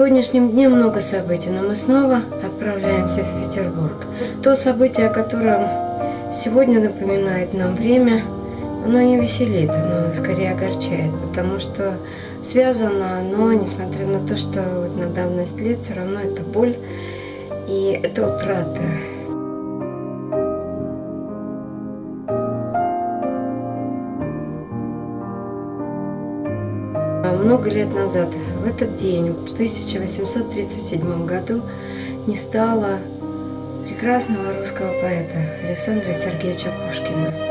сегодняшнем дне много событий, но мы снова отправляемся в Петербург. То событие, о котором сегодня напоминает нам время, оно не веселит, оно скорее огорчает, потому что связано оно, несмотря на то, что вот на давность лет, все равно это боль и это утрата. Много лет назад, в этот день, в 1837 году, не стало прекрасного русского поэта Александра Сергеевича Пушкина.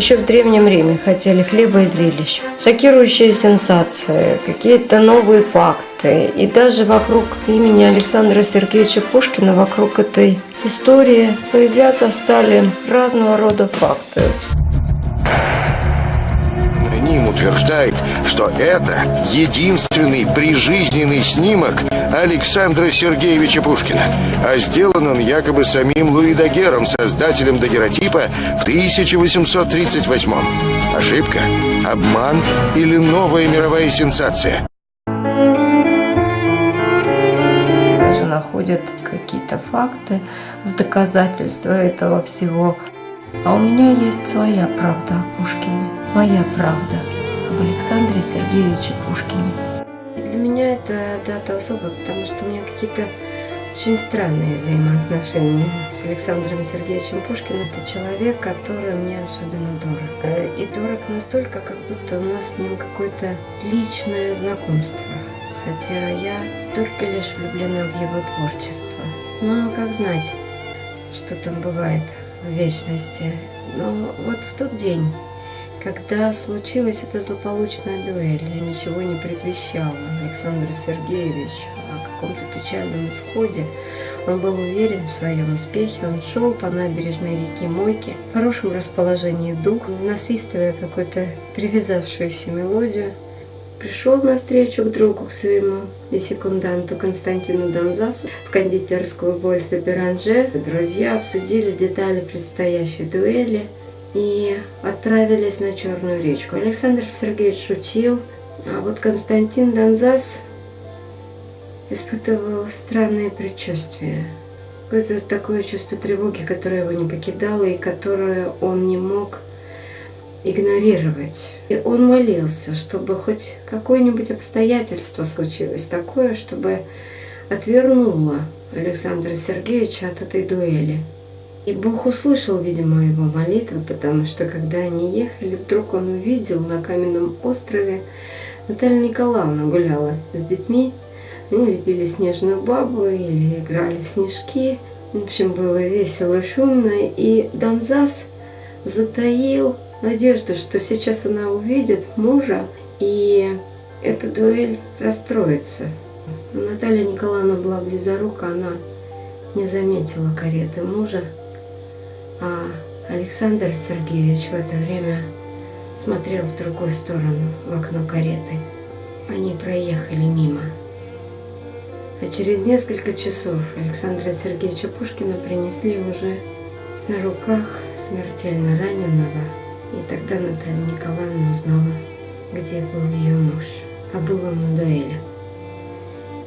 Еще в Древнем Риме хотели хлеба и зрелищ. Шокирующие сенсации, какие-то новые факты. И даже вокруг имени Александра Сергеевича Пушкина, вокруг этой истории появляться стали разного рода факты утверждает, что это единственный прижизненный снимок Александра Сергеевича Пушкина, а сделан он якобы самим Луи Дагером, создателем дагеротипа в 1838 -м. Ошибка? Обман или новая мировая сенсация? Даже находят какие-то факты в доказательство этого всего. А у меня есть своя правда о Пушкине, моя правда об Александре Сергеевиче Пушкине. Для меня это дата особая, потому что у меня какие-то очень странные взаимоотношения с Александром Сергеевичем Пушкиным. Это человек, который мне особенно дорог. Э, и дорог настолько, как будто у нас с ним какое-то личное знакомство. Хотя я только лишь влюблена в его творчество. Но как знать, что там бывает в вечности. Но вот в тот день когда случилась эта злополучная дуэль, я ничего не предвещала Александру Сергеевичу о каком-то печальном исходе. Он был уверен в своем успехе, он шел по набережной реки Мойки в хорошем расположении духа, насвистывая какую-то привязавшуюся мелодию. Пришел навстречу к другу, к своему и секунданту Константину Донзасу в кондитерскую Вольфа Беранже. Друзья обсудили детали предстоящей дуэли – и отправились на Черную речку. Александр Сергеевич шутил, а вот Константин Донзас испытывал странные предчувствия. Какое-то такое чувство тревоги, которое его не покидало и которое он не мог игнорировать. И он молился, чтобы хоть какое-нибудь обстоятельство случилось такое, чтобы отвернуло Александра Сергеевича от этой дуэли. И Бог услышал, видимо, его молитвы, потому что когда они ехали, вдруг он увидел на каменном острове Наталья Николаевна гуляла с детьми. Они лепили снежную бабу или играли в снежки. В общем, было весело шумно. И Донзас затаил надежду, что сейчас она увидит мужа, и эта дуэль расстроится. Но Наталья Николаевна была близорука, она не заметила кареты мужа. А Александр Сергеевич в это время смотрел в другую сторону, в окно кареты. Они проехали мимо. А через несколько часов Александра Сергеевича Пушкина принесли уже на руках смертельно раненого. И тогда Наталья Николаевна узнала, где был ее муж. А был он на дуэли.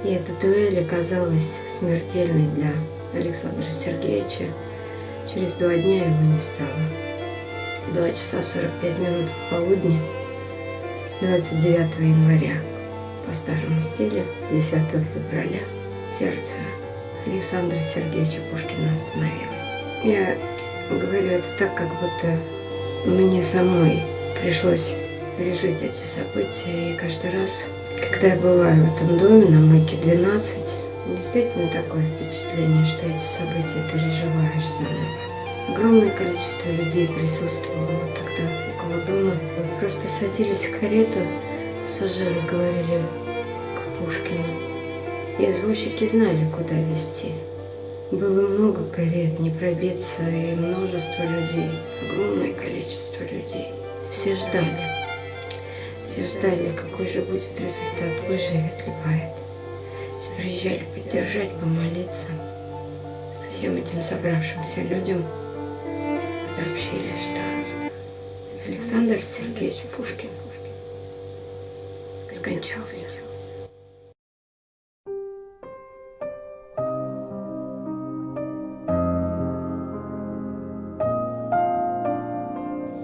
И эта дуэль оказалась смертельной для Александра Сергеевича, Через два дня его не стало. Два часа 45 минут полудня 29 января по старому стилю 10 февраля сердце Александра Сергеевича Пушкина остановилось. Я говорю это так, как будто мне самой пришлось пережить эти события. И каждый раз, когда я бываю в этом доме на Мойке 12, Действительно такое впечатление, что эти события переживаешь заново. Огромное количество людей присутствовало тогда около дома. Мы просто садились в карету, пассажиры говорили к Пушкину. И извозчики знали, куда везти. Было много карет, не пробиться, и множество людей, огромное количество людей. Все ждали. все ждали, какой же будет результат, выживет ли поэт. Приезжали поддержать, помолиться. Всем этим собравшимся людям сообщили, что Александр Сергеевич Пушкин скончался.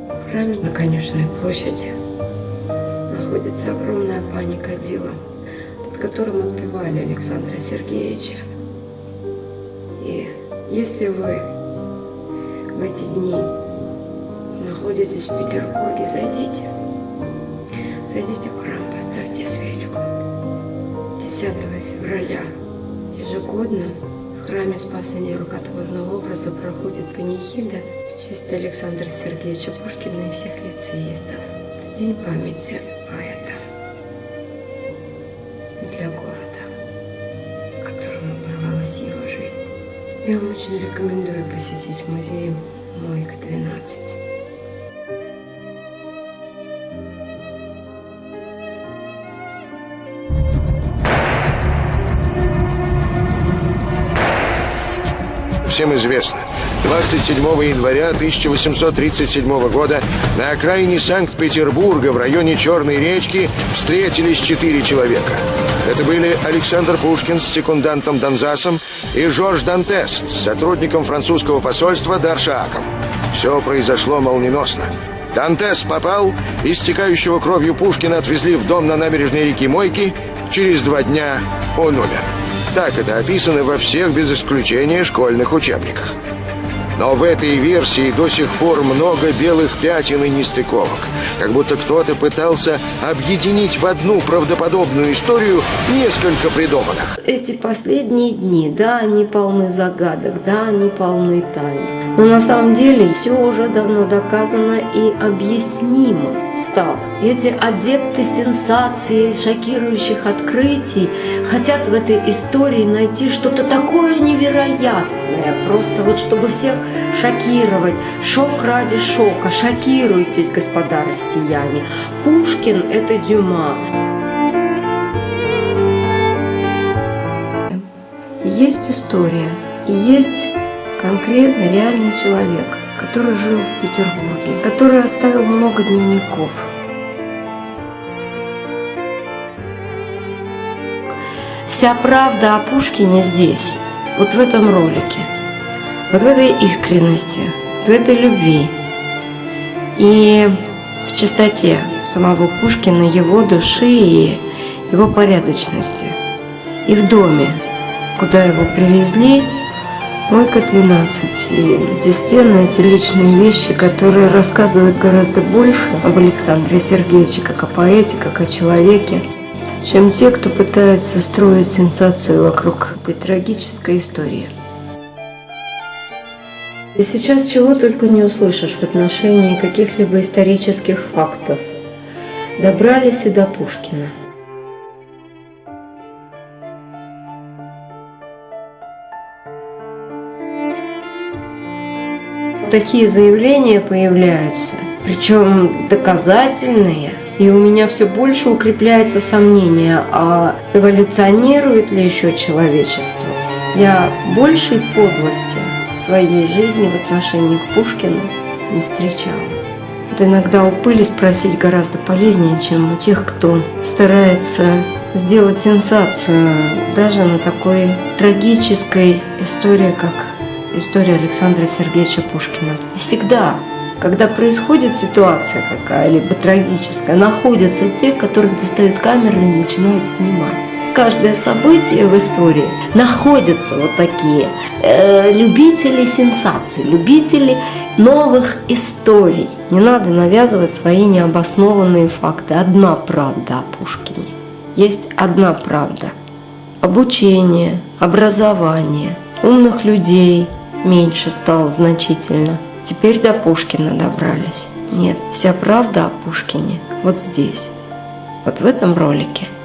В храме на Конюшенной площади находится огромная паника дела, которым отпевали Александра Сергеевича. И если вы в эти дни находитесь в Петербурге, зайдите, зайдите в храм, поставьте свечку. 10 февраля ежегодно в храме Спасения Рукотворного образа проходит панихида в честь Александра Сергеевича Пушкина и всех лицеистов. Это день памяти поэта Я вам очень рекомендую посетить музей Мойка всем известно. 27 января 1837 года на окраине Санкт-Петербурга в районе Черной речки встретились четыре человека. Это были Александр Пушкин с секундантом Донзасом и Жорж Дантес с сотрудником французского посольства Даршааком. Все произошло молниеносно. Дантес попал, истекающего кровью Пушкина отвезли в дом на набережной реки Мойки. Через два дня он умер. Так это описано во всех без исключения школьных учебниках. Но в этой версии до сих пор много белых пятен и нестыковок. Как будто кто-то пытался объединить в одну правдоподобную историю несколько придуманных. Эти последние дни, да, они полны загадок, да, они полны тайн. Но на самом деле все уже давно доказано и объяснимо стало. Эти адепты сенсаций, шокирующих открытий хотят в этой истории найти что-то такое невероятное, просто вот чтобы всех шокировать. Шок ради шока. Шокируйтесь, господа россияне. Пушкин – это Дюма. Есть история, есть конкретно реальный человек, который жил в Петербурге, который оставил много дневников. Вся правда о Пушкине здесь, вот в этом ролике, вот в этой искренности, в этой любви и в чистоте самого Пушкина, его души и его порядочности. И в доме, куда его привезли, Мойка 12. И естественно, эти личные вещи, которые рассказывают гораздо больше об Александре Сергеевиче, как о поэте, как о человеке, чем те, кто пытается строить сенсацию вокруг этой трагической истории. И сейчас чего только не услышишь в отношении каких-либо исторических фактов. Добрались и до Пушкина. такие заявления появляются, причем доказательные, и у меня все больше укрепляется сомнение, а эволюционирует ли еще человечество. Я большей подлости своей жизни в отношении к Пушкину не встречала. Вот иногда у пыли спросить гораздо полезнее, чем у тех, кто старается сделать сенсацию даже на такой трагической истории, как история Александра Сергеевича Пушкина. И всегда, когда происходит ситуация какая-либо трагическая, находятся те, которые достают камеры и начинают снимать. Каждое событие в истории находятся вот такие э, любители сенсаций, любители новых историй. Не надо навязывать свои необоснованные факты. Одна правда о Пушкине. Есть одна правда. Обучение, образование, умных людей – меньше стало значительно. Теперь до Пушкина добрались. Нет, вся правда о Пушкине вот здесь, вот в этом ролике –